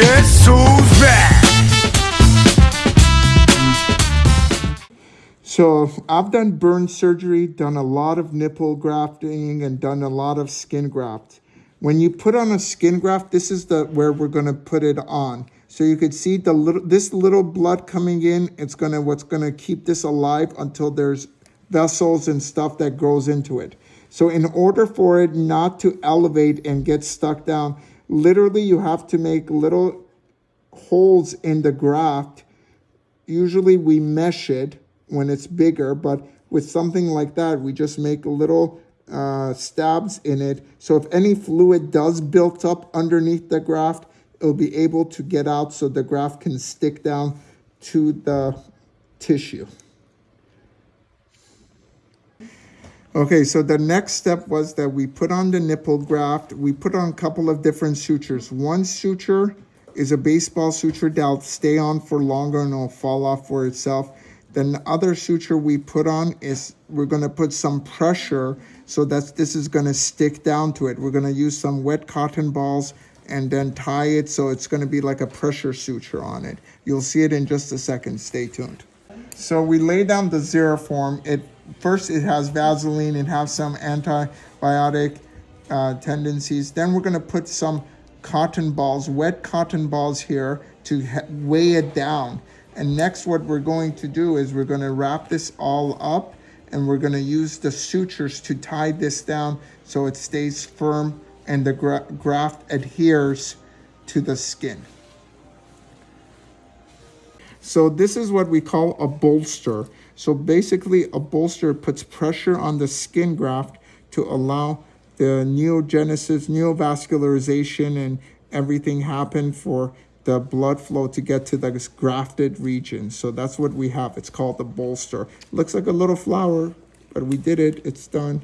Back? So I've done burn surgery, done a lot of nipple grafting, and done a lot of skin graft. When you put on a skin graft, this is the where we're gonna put it on. So you could see the little this little blood coming in. It's gonna what's gonna keep this alive until there's vessels and stuff that grows into it. So in order for it not to elevate and get stuck down, literally you have to make little holes in the graft. Usually we mesh it when it's bigger, but with something like that, we just make little uh, stabs in it. So if any fluid does build up underneath the graft, it'll be able to get out so the graft can stick down to the tissue. Okay, so the next step was that we put on the nipple graft. We put on a couple of different sutures. One suture is a baseball suture that'll stay on for longer and it'll fall off for itself. Then the other suture we put on is we're going to put some pressure so that this is going to stick down to it. We're going to use some wet cotton balls and then tie it so it's going to be like a pressure suture on it. You'll see it in just a second. Stay tuned. So we lay down the Xeroform. It first it has Vaseline and has some antibiotic uh, tendencies. Then we're going to put some cotton balls, wet cotton balls here to weigh it down. And next what we're going to do is we're going to wrap this all up and we're going to use the sutures to tie this down so it stays firm and the gra graft adheres to the skin. So this is what we call a bolster. So basically a bolster puts pressure on the skin graft to allow the neogenesis, neovascularization and everything happen for the blood flow to get to the grafted region. So that's what we have. It's called the bolster. Looks like a little flower, but we did it. It's done.